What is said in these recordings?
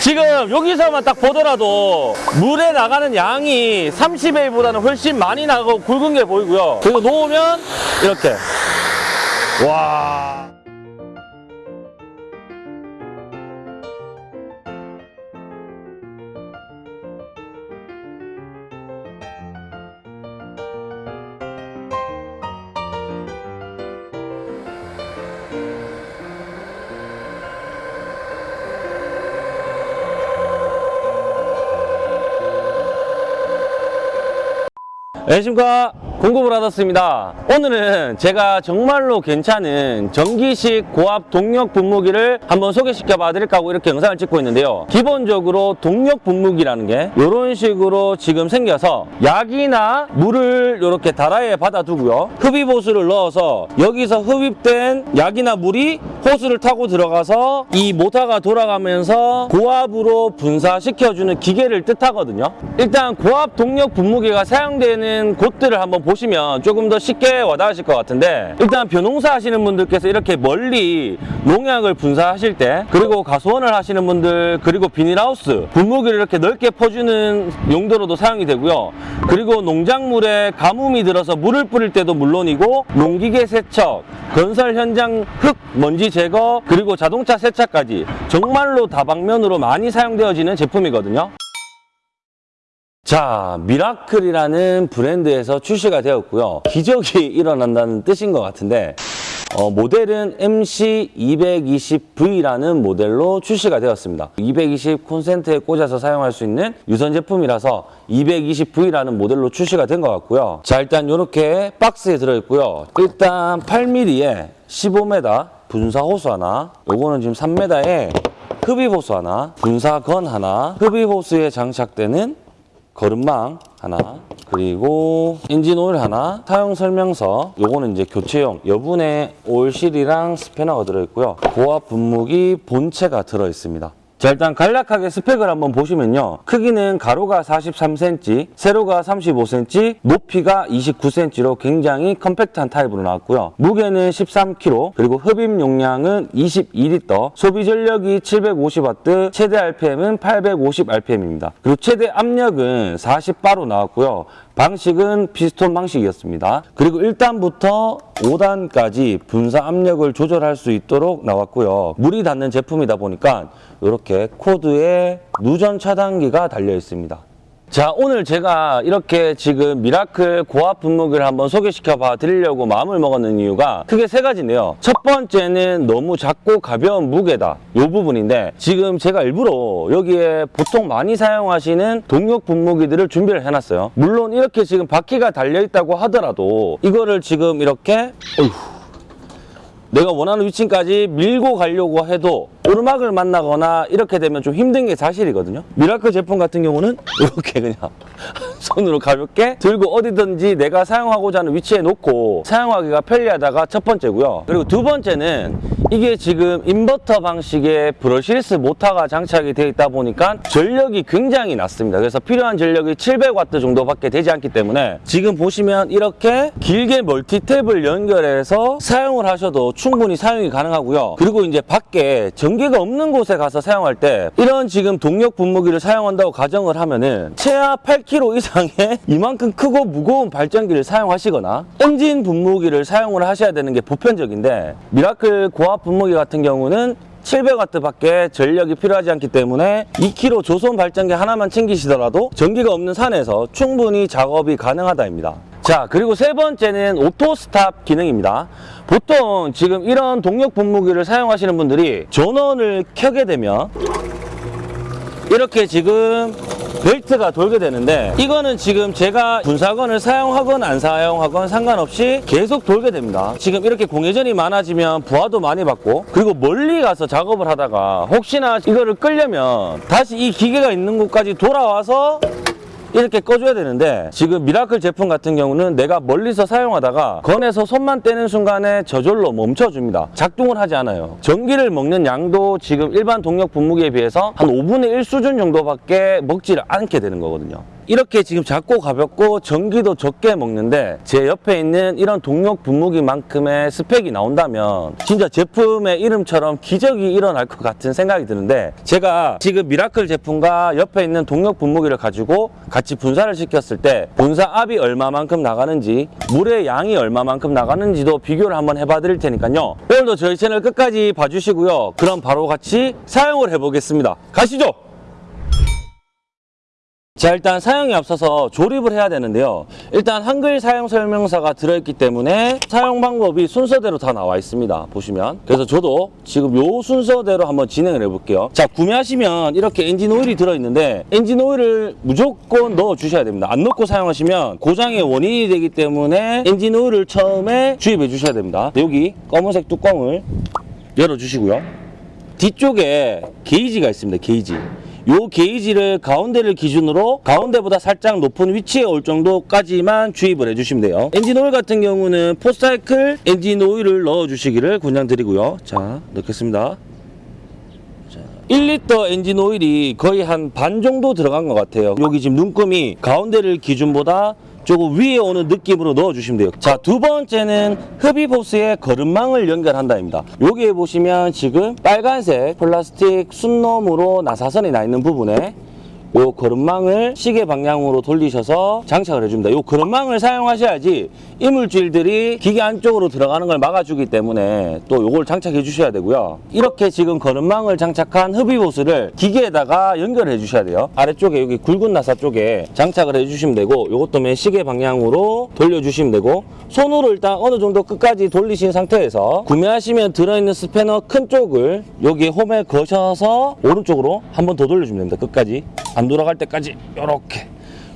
지금 여기서만 딱 보더라도 물에 나가는 양이 30A보다는 훨씬 많이 나고 굵은 게 보이고요. 그리고 놓으면 이렇게. 와. 안녕하십니까 공급을 받았습니다. 오늘은 제가 정말로 괜찮은 전기식 고압 동력 분무기를 한번 소개시켜 봐 드릴까 하고 이렇게 영상을 찍고 있는데요. 기본적으로 동력 분무기라는 게 이런 식으로 지금 생겨서 약이나 물을 이렇게 다라에 받아 두고요. 흡입 호스를 넣어서 여기서 흡입된 약이나 물이 호스를 타고 들어가서 이 모터가 돌아가면서 고압으로 분사시켜주는 기계를 뜻하거든요. 일단 고압 동력 분무기가 사용되는 곳들을 한번 보시면 조금 더 쉽게 와닿으실 것 같은데 일단 벼농사 하시는 분들께서 이렇게 멀리 농약을 분사하실 때 그리고 가수원을 하시는 분들 그리고 비닐하우스 분무기를 이렇게 넓게 퍼주는 용도로도 사용이 되고요. 그리고 농작물에 가뭄이 들어서 물을 뿌릴 때도 물론이고 농기계 세척 건설 현장 흙 먼지 제거 그리고 자동차 세차까지 정말로 다방면으로 많이 사용되어지는 제품이거든요 자, 미라클이라는 브랜드에서 출시가 되었고요. 기적이 일어난다는 뜻인 것 같은데 어, 모델은 MC220V라는 모델로 출시가 되었습니다. 220 콘센트에 꽂아서 사용할 수 있는 유선 제품이라서 220V라는 모델로 출시가 된 것 같고요. 자, 일단 이렇게 박스에 들어있고요. 일단 8mm에 15m 분사 호수 하나, 요거는 지금 3m에 흡입 호수 하나, 분사건 하나, 흡입 호수에 장착되는 거름망 하나 그리고 엔진 오일 하나 사용 설명서. 요거는 이제 교체용 여분의 오일실이랑 스패너가 들어있고요. 고압 분무기 본체가 들어있습니다 자 일단 간략하게 스펙을 한번 보시면요. 크기는 가로가 43cm 세로가 35cm 높이가 29cm로 굉장히 compact한 타입으로 나왔고요. 무게는 13kg 그리고 흡입 용량은 22L 소비 전력이 750W 최대 RPM은 850rpm입니다. 그리고 최대 압력은 40바로 나왔고요 방식은 피스톤 방식이었습니다. 그리고 1단부터 5단까지 분사 압력을 조절할 수 있도록 나왔고요. 물이 닿는 제품이다 보니까 이렇게 코드에 누전 차단기가 달려 있습니다. 자 오늘 제가 이렇게 지금 미라클 고압 분무기를 한번 소개시켜 봐 드리려고 마음을 먹었는 이유가 크게 세 가지인데요. 첫 번째는 너무 작고 가벼운 무게다. 이 부분인데 지금 제가 일부러 여기에 보통 많이 사용하시는 동력 분무기들을 준비를 해놨어요. 물론 이렇게 지금 바퀴가 달려 있다고 하더라도 이거를 지금 이렇게 어휴, 내가 원하는 위치까지 밀고 가려고 해도 오르막을 만나거나 이렇게 되면 좀 힘든 게 사실이거든요. 미라클 제품 같은 경우는 이렇게 그냥 손으로 가볍게 들고 어디든지 내가 사용하고자 하는 위치에 놓고 사용하기가 편리하다가 첫 번째고요. 그리고 두 번째는 이게 지금 인버터 방식의 brushless 모터가 장착이 되어 있다 보니까 전력이 굉장히 낮습니다. 그래서 필요한 전력이 700W 정도밖에 되지 않기 때문에 지금 보시면 이렇게 길게 멀티탭을 연결해서 사용을 하셔도 충분히 사용이 가능하고요. 그리고 이제 밖에 전기가 없는 곳에 가서 사용할 때 이런 지금 동력 분무기를 사용한다고 가정을 하면은 최하 8kg 이상 의 이만큼 크고 무거운 발전기를 사용하시거나 엔진 분무기를 사용을 하셔야 되는 게 보편적인데 미라클 고압 분무기 같은 경우는 700W 밖에 전력이 필요하지 않기 때문에 2kg 조선 발전기 하나만 챙기시더라도 전기가 없는 산에서 충분히 작업이 가능하다입니다. 자 그리고 세 번째는 auto stop 기능입니다 보통 지금 이런 동력 분무기를 사용하시는 분들이 전원을 켜게 되면 이렇게 지금 벨트가 돌게 되는데 이거는 지금 제가 분사 gun을 사용하건 안 사용하건 상관없이 계속 돌게 됩니다. 지금 이렇게 공회전이 많아지면 부하도 많이 받고 그리고 멀리 가서 작업을 하다가 혹시나 이거를 끌려면 다시 이 기계가 있는 곳까지 돌아와서 이렇게 꺼줘야 되는데 지금 미라클 제품 같은 경우는 내가 멀리서 사용하다가 gun에서 손만 떼는 순간에 저절로 멈춰줍니다. 작동을 하지 않아요. 전기를 먹는 양도 지금 일반 동력 분무기에 비해서 한 5분의 1 수준 정도밖에 먹지를 않게 되는 거거든요 이렇게 지금 작고 가볍고 전기도 적게 먹는데 제 옆에 있는 이런 동력 분무기만큼의 스펙이 나온다면 진짜 제품의 이름처럼 기적이 일어날 것 같은 생각이 드는데 제가 지금 미라클 제품과 옆에 있는 동력 분무기를 가지고 같이 분사를 시켰을 때 분사 압이 얼마만큼 나가는지 물의 양이 얼마만큼 나가는지도 비교를 한번 해봐 드릴 테니까요. 오늘도 저희 채널 끝까지 봐주시고요. 그럼 바로 같이 사용을 해보겠습니다. 가시죠 자 일단 사용에 앞서서 조립을 해야 되는데요. 일단 한글 사용 설명서가 들어있기 때문에 사용 방법이 순서대로 다 나와 있습니다. 보시면. 그래서 저도 지금 요 순서대로 한번 진행을 해 볼게요. 자 구매하시면 이렇게 엔진 오일이 들어있는데 엔진 오일을 무조건 넣어 주셔야 됩니다. 안 넣고 사용하시면 고장의 원인이 되기 때문에 엔진 오일을 처음에 주입해 주셔야 됩니다. 여기 검은색 뚜껑을 열어 주시고요. 뒤쪽에 게이지가 있습니다. 게이지. 요 게이지를 가운데를 기준으로 가운데보다 살짝 높은 위치에 올 정도까지만 주입을 해주시면 돼요. 엔진 오일 같은 경우는 four cycle 엔진 오일을 넣어주시기를 권장드리고요. 자, 넣겠습니다. 자, 1리터 엔진 오일이 거의 한 반 정도 들어간 것 같아요. 여기 지금 눈금이 가운데를 기준보다 조금 위에 오는 느낌으로 넣어주시면 돼요. 자, 두 번째는 흡입호스의 거름망을 연결한다입니다. 여기에 보시면 지금 빨간색 플라스틱 숫놈으로 나사선이 나 있는 부분에 요 거름망을 시계 방향으로 돌리셔서 장착을 해줍니다. 요 거름망을 사용하셔야지 이물질들이 기계 안쪽으로 들어가는 걸 막아주기 때문에 또 요걸 장착해 주셔야 되고요. 이렇게 지금 거름망을 장착한 흡입호스를 기계에다가 연결해 주셔야 돼요. 아래쪽에 여기 굵은 나사 쪽에 장착을 해 주시면 되고 요것도 맨 시계 방향으로 돌려주시면 되고 손으로 일단 어느 정도 끝까지 돌리신 상태에서 구매하시면 들어있는 스패너 큰 쪽을 여기 홈에 거셔서 오른쪽으로 한 번 더 돌려주면 됩니다. 끝까지. 안 돌아갈 때까지 이렇게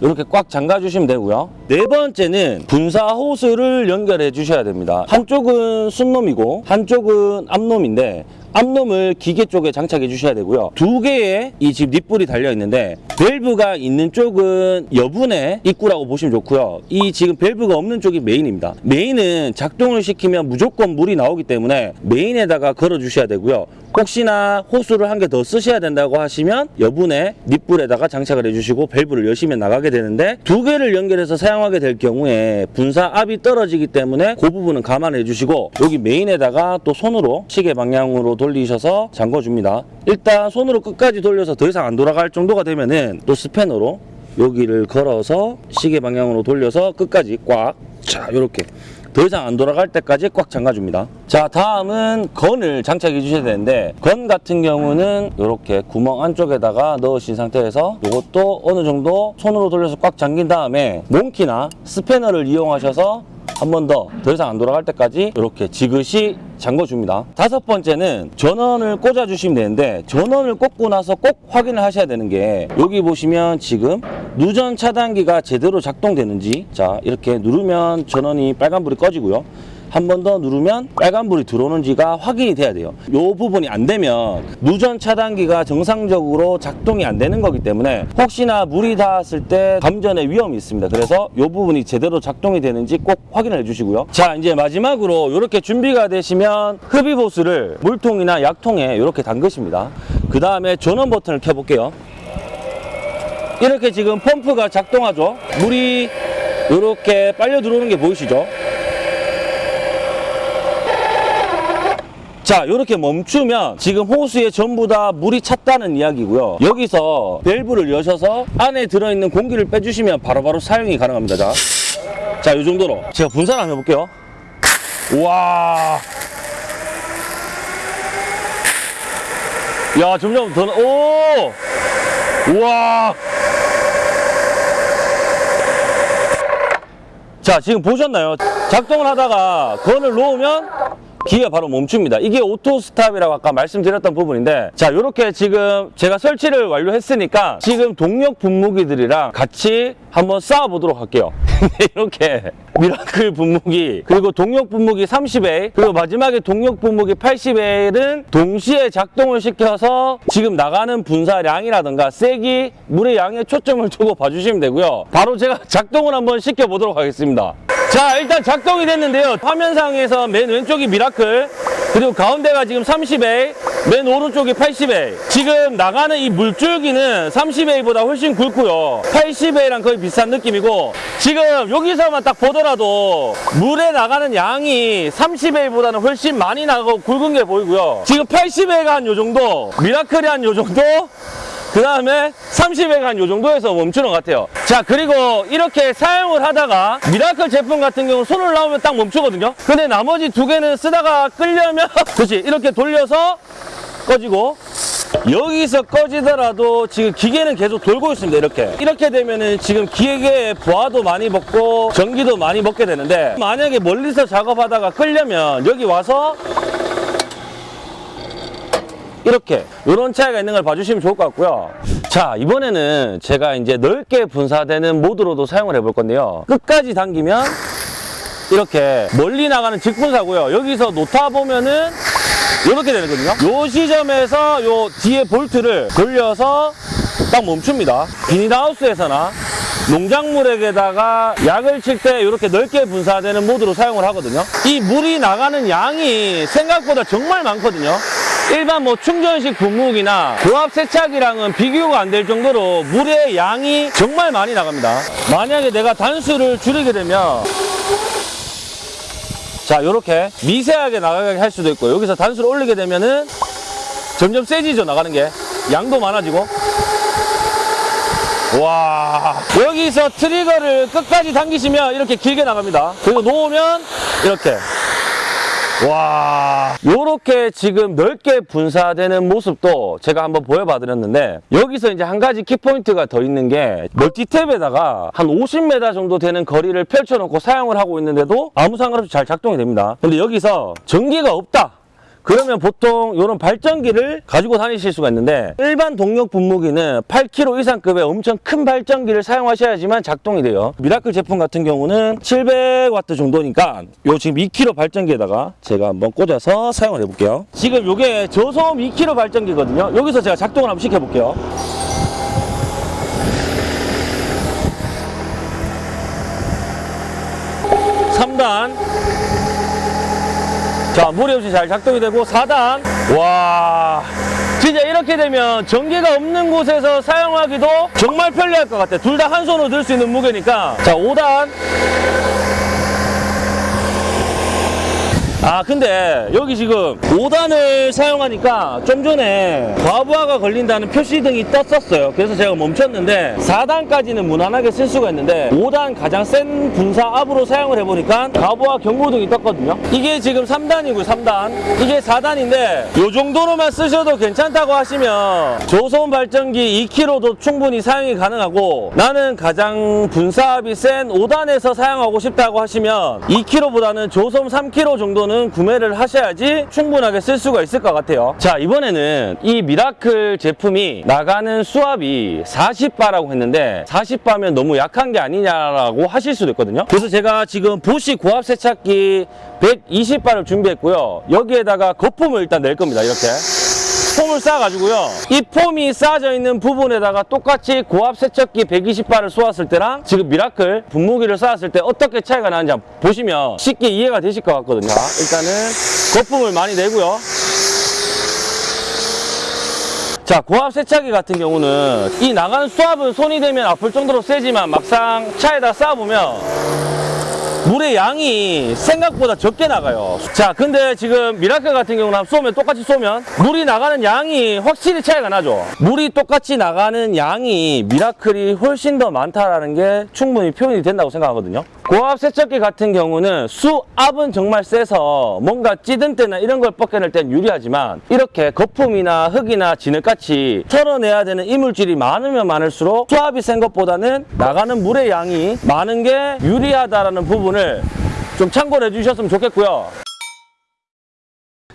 이렇게 꽉 잠가 주시면 되고요. 네 번째는 분사 호스를 연결해 주셔야 됩니다. 한쪽은 숫놈이고 한쪽은 암놈인데 암놈을 기계 쪽에 장착해 주셔야 되고요. 두 개의 이 지금 니플이 달려 있는데 밸브가 있는 쪽은 여분의 입구라고 보시면 좋고요. 이 지금 밸브가 없는 쪽이 메인입니다. 메인은 작동을 시키면 무조건 물이 나오기 때문에 메인에다가 걸어 주셔야 되고요 혹시나 호수를 한 개 더 쓰셔야 된다고 하시면 여분의 닛불에다가 장착을 해주시고 밸브를 여시면 나가게 되는데 두 개를 연결해서 사용하게 될 경우에 분사 압이 떨어지기 때문에 그 부분은 감안해 주시고 여기 메인에다가 또 손으로 시계 방향으로 돌리셔서 잠궈 줍니다. 일단 손으로 끝까지 돌려서 더 이상 안 돌아갈 정도가 되면은 또 스패너로 여기를 걸어서 시계 방향으로 돌려서 끝까지 꽉. 자 이렇게 더 이상 안 돌아갈 때까지 꽉 잠가줍니다. 자, 다음은 건을 장착해 주셔야 되는데 건 같은 경우는 이렇게 구멍 안쪽에다가 넣으신 상태에서 이것도 어느 정도 손으로 돌려서 꽉 잠긴 다음에 몽키나 스패너를 이용하셔서 한 번 더 더 이상 안 돌아갈 때까지 이렇게 지그시 잠궈줍니다. 다섯 번째는 전원을 꽂아주시면 되는데 전원을 꽂고 나서 꼭 확인을 하셔야 되는 게 여기 보시면 지금 누전 차단기가 제대로 작동되는지 자 이렇게 누르면 전원이 빨간불이 꺼지고요. 한 번 더 누르면 빨간불이 들어오는지가 확인이 돼야 돼요. 이 부분이 안 되면 누전 차단기가 정상적으로 작동이 안 되는 거기 때문에 혹시나 물이 닿았을 때 감전의 위험이 있습니다. 그래서 이 부분이 제대로 작동이 되는지 꼭 확인을 해주시고요. 자 이제 마지막으로 이렇게 준비가 되시면 흡입호스를 물통이나 약통에 이렇게 담그십니다. 그 다음에 전원 버튼을 켜볼게요. 이렇게 지금 펌프가 작동하죠. 물이 이렇게 빨려 들어오는 게 보이시죠? 자 이렇게 멈추면 지금 호수에 전부 다 물이 찼다는 이야기고요. 여기서 밸브를 여셔서 안에 들어있는 공기를 빼주시면 바로바로 사용이 가능합니다. 자, 자, 이 정도로. 제가 분산 한번 해볼게요. 우와. 야 점점 더 나- 오! 우와. 자 지금 보셨나요? 작동을 하다가 gun을 놓으면 기계가 바로 멈춥니다. 이게 auto stop이라고 아까 말씀드렸던 부분인데 자 이렇게 지금 제가 설치를 완료했으니까 지금 동력 분무기들이랑 같이 한번 쏴 보도록 할게요. 이렇게 미라클 분무기 그리고 동력 분무기 30A 그리고 마지막에 동력 분무기 80A는 동시에 작동을 시켜서 지금 나가는 분사량이라든가 세기 물의 양에 초점을 두고 봐주시면 되고요. 바로 제가 작동을 한번 시켜 보도록 하겠습니다. 자 일단 작동이 됐는데요. 화면상에서 맨 왼쪽이 미라클 그리고 가운데가 지금 30A 맨 오른쪽이 80A 지금 나가는 이 물줄기는 30A보다 훨씬 굵고요. 80A랑 거의 비슷한 느낌이고 지금 여기서만 딱 보더라도 물의 나가는 양이 30A보다는 훨씬 많이 나가고 굵은 게 보이고요. 지금 80A가 한 요 정도 미라클이 한 요 정도 그 다음에 30A 한 요 정도에서 멈추는 것 같아요. 자, 그리고 이렇게 사용을 하다가 미라클 제품 같은 경우 손을 놓으면 딱 멈추거든요. 근데 나머지 두 개는 쓰다가 끌려면, 그렇지, 이렇게 돌려서 꺼지고, 여기서 꺼지더라도 지금 기계는 계속 돌고 있습니다, 이렇게. 이렇게 되면은 지금 기계의 부하도 많이 먹고, 전기도 많이 먹게 되는데, 만약에 멀리서 작업하다가 끌려면 여기 와서 이렇게 이런 차이가 있는 걸 봐주시면 좋을 것 같고요. 자 이번에는 제가 이제 넓게 분사되는 모드로도 사용을 해볼 건데요. 끝까지 당기면 이렇게 멀리 나가는 직분사고요. 여기서 놓다 보면은 이렇게 되거든요. 요 시점에서 요 뒤에 볼트를 돌려서 딱 멈춥니다. 비닐하우스에서나 농작물에게다가 약을 칠 때 이렇게 넓게 분사되는 모드로 사용을 하거든요. 이 물이 나가는 양이 생각보다 정말 많거든요 일반 뭐 충전식 분무기나 고압 세차기랑은 비교가 안 될 정도로 물의 양이 정말 많이 나갑니다. 만약에 내가 단수를 줄이게 되면 자 이렇게 미세하게 나가게 할 수도 있고 여기서 단수를 올리게 되면은 점점 세지죠 나가는 게. 양도 많아지고. 와 여기서 트리거를 끝까지 당기시면 이렇게 길게 나갑니다. 그리고 놓으면 이렇게 와 요렇게 지금 넓게 분사되는 모습도 제가 한번 보여봐 드렸는데 여기서 이제 한 가지 키포인트가 더 있는 게 멀티탭에다가 한 50m 정도 되는 거리를 펼쳐놓고 사용을 하고 있는데도 아무 상관없이 잘 작동이 됩니다. 근데 여기서 전기가 없다 그러면 보통 이런 발전기를 가지고 다니실 수가 있는데 일반 동력 분무기는 8kg 이상급의 엄청 큰 발전기를 사용하셔야지만 작동이 돼요. 미라클 제품 같은 경우는 700W 정도니까 요 지금 2kg 발전기에다가 제가 한번 꽂아서 사용을 해볼게요. 지금 이게 저소음 2kg 발전기거든요. 여기서 제가 작동을 한번 시켜볼게요. 삼단 자, 무리 없이 잘 작동이 되고 4단. 와. 진짜 이렇게 되면 전기가 없는 곳에서 사용하기도 정말 편리할 것 같아. 둘 다 한 손으로 들 수 있는 무게니까. 자, 5단. 아 근데 여기 지금 5단을 사용하니까 좀 전에 과부하가 걸린다는 표시등이 떴었어요. 그래서 제가 멈췄는데 4단까지는 무난하게 쓸 수가 있는데 5단 가장 센 분사 압으로 사용을 해보니까 과부하 경고등이 떴거든요. 이게 지금 3단이고요 3단. 이게 4단인데 이 정도로만 쓰셔도 괜찮다고 하시면 저소음 발전기 2kg도 충분히 사용이 가능하고 나는 가장 분사압이 센 5단에서 사용하고 싶다고 하시면 2kg보다는 저소음 3kg 정도는 구매를 하셔야지 충분하게 쓸 수가 있을 것 같아요. 자 이번에는 이 미라클 제품이 나가는 수압이 40바라고 했는데 40바면 너무 약한 게 아니냐라고 하실 수도 있거든요. 그래서 제가 지금 보시 고압 세차기 120바를 준비했고요. 여기에다가 거품을 일단 낼 겁니다 이렇게 foam을 쏴가지고요. 이 foam이 쌓아져 있는 부분에다가 똑같이 고압 세척기 120바를 쏘았을 때랑 지금 미라클 분무기를 쐈을 때 어떻게 차이가 나는지 한번 보시면 쉽게 이해가 되실 것 같거든요. 일단은 거품을 많이 내고요. 자, 고압 세차기 같은 경우는 이 나가는 수압은 손이 대면 아플 정도로 세지만 막상 차에다 쏴보면 물의 양이 생각보다 적게 나가요. 자, 근데 지금 미라클 같은 경우는 쏘면 똑같이 쏘면 물이 나가는 양이 확실히 차이가 나죠. 물이 똑같이 나가는 양이 미라클이 훨씬 더 많다라는 게 충분히 표현이 된다고 생각하거든요. 고압 세척기 같은 경우는 수압은 정말 세서 뭔가 찌든 때나 이런 걸 벗겨낼 땐 유리하지만 이렇게 거품이나 흙이나 진흙같이 털어내야 되는 이물질이 많으면 많을수록 수압이 센 것보다는 나가는 물의 양이 많은 게 유리하다라는 부분을 좀 참고를 해주셨으면 좋겠고요.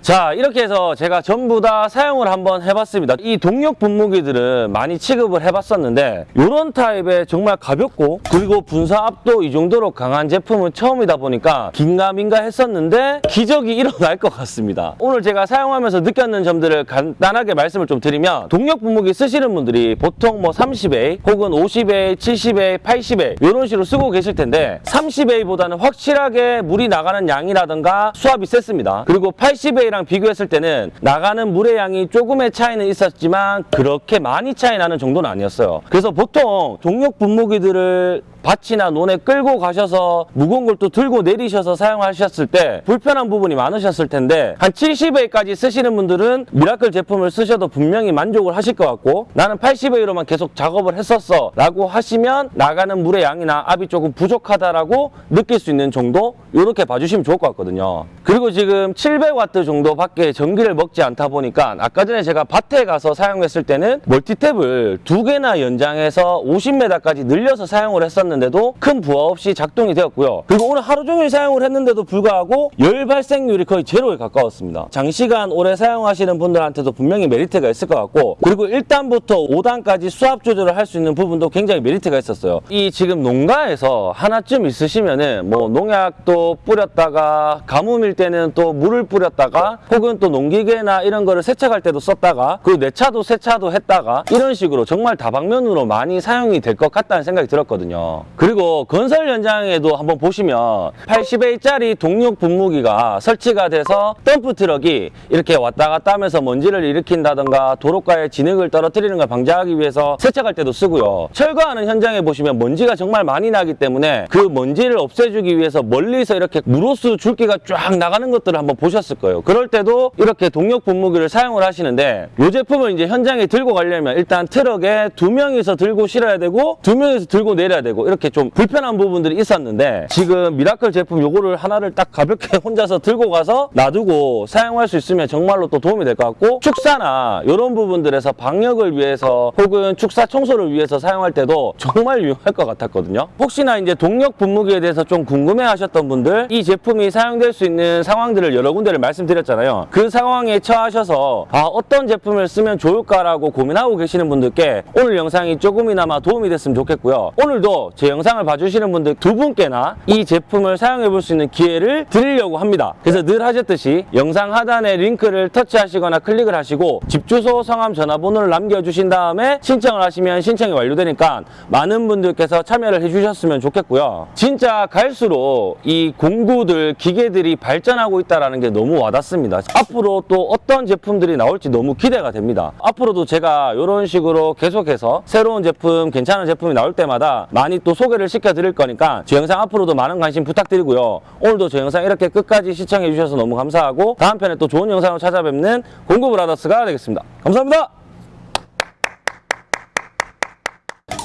자 이렇게 해서 제가 전부 다 사용을 한번 해봤습니다. 이 동력 분무기들은 많이 취급을 해봤었는데 이런 타입의 정말 가볍고 그리고 분사압도 이 정도로 강한 제품은 처음이다 보니까 긴가민가 했었는데 기적이 일어날 것 같습니다. 오늘 제가 사용하면서 느꼈는 점들을 간단하게 말씀을 좀 드리면 동력 분무기 쓰시는 분들이 보통 뭐 30A 혹은 50A, 70A, 80A 이런 식으로 쓰고 계실 텐데 30A보다는 확실하게 물이 나가는 양이라든가 수압이 셌습니다. 그리고 80A랑 비교했을 때는 나가는 물의 양이 조금의 차이는 있었지만 그렇게 많이 차이 나는 정도는 아니었어요. 그래서 보통 동력 분무기들을 밭이나 논에 끌고 가셔서 무거운 걸 또 들고 내리셔서 사용하셨을 때 불편한 부분이 많으셨을 텐데 한 70A까지 쓰시는 분들은 미라클 제품을 쓰셔도 분명히 만족을 하실 것 같고 나는 80A로만 계속 작업을 했었어 라고 하시면 나가는 물의 양이나 압이 조금 부족하다라고 느낄 수 있는 정도 이렇게 봐주시면 좋을 것 같거든요 그리고 지금 700와트 정도밖에 전기를 먹지 않다 보니까 아까 전에 제가 밭에 가서 사용했을 때는 멀티탭을 두 개나 연장해서 50m까지 늘려서 사용을 했었는데도 큰 부하 없이 작동이 되었고요. 그리고 오늘 하루 종일 사용을 했는데도 불구하고 열 발생률이 거의 제로에 가까웠습니다. 장시간 오래 사용하시는 분들한테도 분명히 메리트가 있을 것 같고 그리고 1단부터 5단까지 수압 조절을 할 수 있는 부분도 굉장히 메리트가 있었어요. 이 지금 농가에서 하나쯤 있으시면은 뭐 농약도 뿌렸다가 가뭄일 때는 또 물을 뿌렸다가 혹은 또 농기계나 이런 거를 세척할 때도 썼다가 그리고 내 차도 세차도 했다가 이런 식으로 정말 다방면으로 많이 사용이 될 것 같다는 생각이 들었거든요. 그리고 건설 현장에도 한번 보시면 80A짜리 동력 분무기가 설치가 돼서 덤프 트럭이 이렇게 왔다 갔다 하면서 먼지를 일으킨다던가 도로가에 진흙을 떨어뜨리는 걸 방지하기 위해서 세척할 때도 쓰고요. 철거하는 현장에 보시면 먼지가 정말 많이 나기 때문에 그 먼지를 없애주기 위해서 멀리서 이렇게 물 호스 줄기가 쫙 나가는 것들을 한번 보셨을 거예요. 그럴 때도 이렇게 동력 분무기를 사용을 하시는데 이 제품을 이제 현장에 들고 가려면 일단 트럭에 두 명이서 들고 실어야 되고 두 명이서 들고 내려야 되고 이렇게 좀 불편한 부분들이 있었는데 지금 미라클 제품 요거를 하나를 딱 가볍게 혼자서 들고 가서 놔두고 사용할 수 있으면 정말로 또 도움이 될 것 같고 축사나 이런 부분들에서 방역을 위해서 혹은 축사 청소를 위해서 사용할 때도 정말 유용할 것 같았거든요. 혹시나 이제 동력 분무기에 대해서 좀 궁금해 하셨던 분들 이 제품이 사용될 수 있는 상황들을 여러 군데를 말씀드렸 잖아요. 그 상황에 처하셔서 아 어떤 제품을 쓰면 좋을까라고 고민하고 계시는 분들께 오늘 영상이 조금이나마 도움이 됐으면 좋겠고요. 오늘도 제 영상을 봐주시는 분들 두 분께나 이 제품을 사용해 볼 수 있는 기회를 드리려고 합니다. 그래서 늘 하셨듯이 영상 하단에 링크를 터치하시거나 클릭을 하시고 집 주소, 성함, 전화번호를 남겨주신 다음에 신청을 하시면 신청이 완료되니까 많은 분들께서 참여를 해주셨으면 좋겠고요. 진짜 갈수록 이 공구들, 기계들이 발전하고 있다는 게 너무 와닿습니다. 앞으로 또 어떤 제품들이 나올지 너무 기대가 됩니다. 앞으로도 제가 이런 식으로 계속해서 새로운 제품, 괜찮은 제품이 나올 때마다 많이 또 소개를 시켜드릴 거니까 제 영상 앞으로도 많은 관심 부탁드리고요. 오늘도 제 영상 이렇게 끝까지 시청해 주셔서 너무 감사하고 다음 편에 또 좋은 영상으로 찾아뵙는 공구브라더스가 되겠습니다. 감사합니다.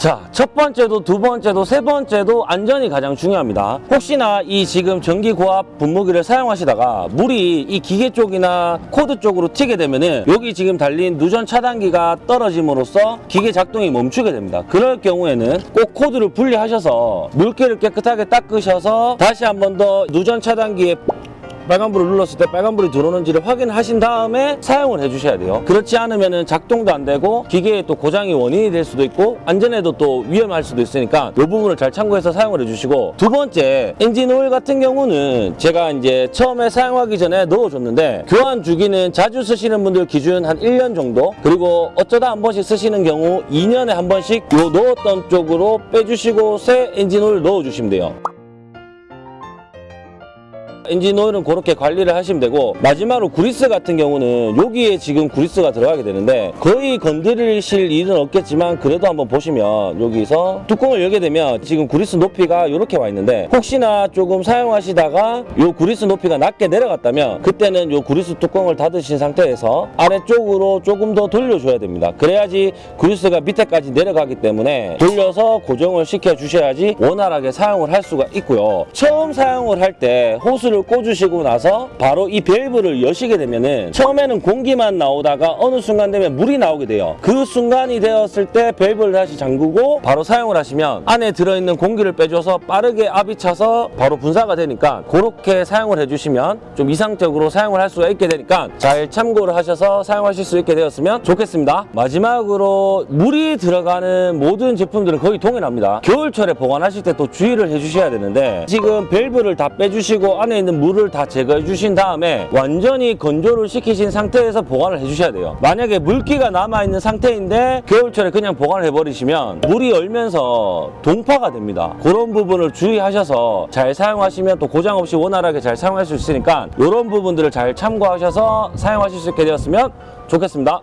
자, 첫 번째도 두 번째도 세 번째도 안전이 가장 중요합니다. 혹시나 이 지금 전기 고압 분무기를 사용하시다가 물이 이 기계 쪽이나 코드 쪽으로 튀게 되면은 여기 지금 달린 누전 차단기가 떨어짐으로써 기계 작동이 멈추게 됩니다. 그럴 경우에는 꼭 코드를 분리하셔서 물기를 깨끗하게 닦으셔서 다시 한 번 더 누전 차단기에 빨간불을 눌렀을 때 빨간불이 들어오는지를 확인하신 다음에 사용을 해주셔야 돼요. 그렇지 않으면 작동도 안 되고 기계에 또 고장이 원인이 될 수도 있고 안전에도 또 위험할 수도 있으니까 이 부분을 잘 참고해서 사용을 해주시고 두 번째 엔진 오일 같은 경우는 제가 이제 처음에 사용하기 전에 넣어줬는데 교환 주기는 자주 쓰시는 분들 기준 한 1년 정도 그리고 어쩌다 한 번씩 쓰시는 경우 2년에 한 번씩 요 넣었던 쪽으로 빼주시고 새 엔진 오일 넣어주시면 돼요. 엔진 오일은 그렇게 관리를 하시면 되고 마지막으로 구리스 같은 경우는 여기에 지금 구리스가 들어가게 되는데 거의 건드리실 일은 없겠지만 그래도 한번 보시면 여기서 뚜껑을 열게 되면 지금 구리스 높이가 이렇게 와 있는데 혹시나 조금 사용하시다가 요 구리스 높이가 낮게 내려갔다면 그때는 요 구리스 뚜껑을 닫으신 상태에서 아래쪽으로 조금 더 돌려줘야 됩니다. 그래야지 구리스가 밑에까지 내려가기 때문에 돌려서 고정을 시켜 주셔야지 원활하게 사용을 할 수가 있고요. 처음 사용을 할 때 호스를 슈즈를 꽂으시고 나서 바로 이 밸브를 여시게 되면은 처음에는 공기만 나오다가 어느 순간 되면 물이 나오게 돼요. 그 순간이 되었을 때 밸브를 다시 잠그고 바로 사용을 하시면 안에 들어있는 공기를 빼줘서 빠르게 압이 차서 바로 분사가 되니까 그렇게 사용을 해주시면 좀 이상적으로 사용을 할 수가 있게 되니까 잘 참고를 하셔서 사용하실 수 있게 되었으면 좋겠습니다. 마지막으로 물이 들어가는 모든 제품들은 거의 동일합니다. 겨울철에 보관하실 때 또 주의를 해주셔야 되는데 지금 밸브를 다 빼주시고 안에 있는 물을 다 제거해 주신 다음에 완전히 건조를 시키신 상태에서 보관을 해주셔야 돼요. 만약에 물기가 남아있는 상태인데 겨울철에 그냥 보관을 해버리시면 물이 얼면서 동파가 됩니다. 그런 부분을 주의하셔서 잘 사용하시면 또 고장 없이 원활하게 잘 사용할 수 있으니까 이런 부분들을 잘 참고하셔서 사용하실 수 있게 되었으면 좋겠습니다.